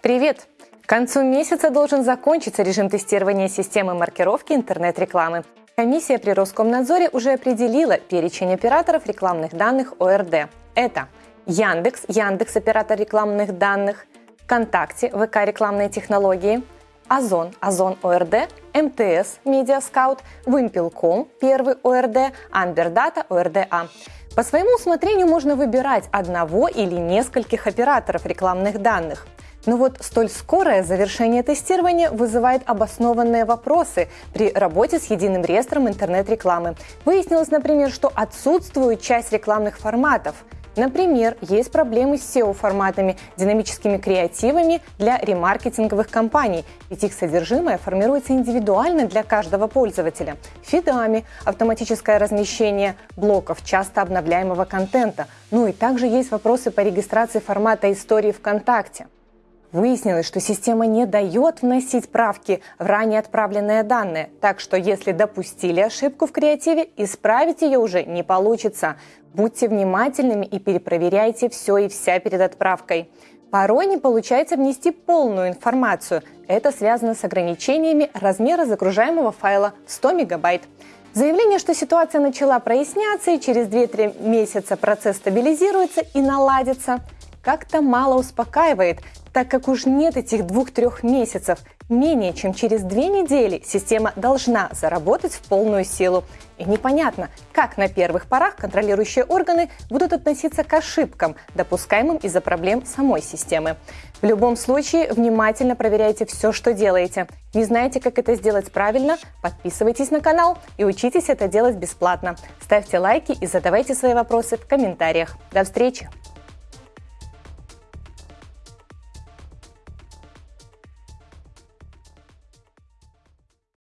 Привет! К концу месяца должен закончиться режим тестирования системы маркировки интернет-рекламы. Комиссия при Роскомнадзоре уже определила перечень операторов рекламных данных ОРД. Это Яндекс, Яндекс оператор рекламных данных, ВКонтакте, ВК рекламные технологии, Озон, Озон ОРД, МТС, Медиаскаут, Вымпелком, первый ОРД, Амбердата, ОРДА. По своему усмотрению можно выбирать одного или нескольких операторов рекламных данных – но вот столь скорое завершение тестирования вызывает обоснованные вопросы при работе с единым реестром интернет-рекламы. Выяснилось, например, что отсутствует часть рекламных форматов. Например, есть проблемы с SEO-форматами, динамическими креативами для ремаркетинговых компаний, ведь их содержимое формируется индивидуально для каждого пользователя. Фидами, автоматическое размещение блоков часто обновляемого контента. Ну и также есть вопросы по регистрации формата истории ВКонтакте. Выяснилось, что система не дает вносить правки в ранее отправленные данные, так что если допустили ошибку в креативе, исправить ее уже не получится. Будьте внимательными и перепроверяйте все и вся перед отправкой. Порой не получается внести полную информацию. Это связано с ограничениями размера загружаемого файла 100 мегабайт. Заявление, что ситуация начала проясняться и через 2-3 месяца процесс стабилизируется и наладится, как-то мало успокаивает, так как уж нет этих двух-трех месяцев, менее чем через две недели система должна заработать в полную силу. И непонятно, как на первых порах контролирующие органы будут относиться к ошибкам, допускаемым из-за проблем самой системы. В любом случае, внимательно проверяйте все, что делаете. Не знаете, как это сделать правильно? Подписывайтесь на канал и учитесь это делать бесплатно. Ставьте лайки и задавайте свои вопросы в комментариях. До встречи!